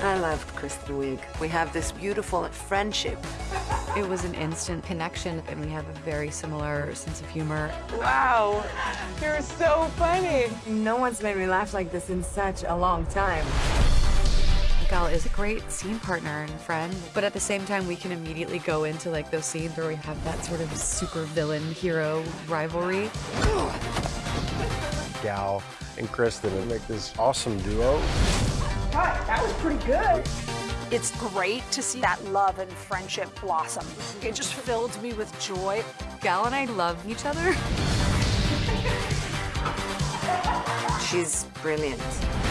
I loved Kristen Wiig. We have this beautiful friendship. It was an instant connection, and we have a very similar sense of humor. Wow, you're so funny. No one's made me laugh like this in such a long time. Gal is a great scene partner and friend, but at the same time, we can immediately go into like those scenes where we have that sort of super villain hero rivalry. Gal and Kristen and make this awesome duo. That was pretty good. It's great to see that love and friendship blossom. It just filled me with joy. Gal and I love each other. She's brilliant.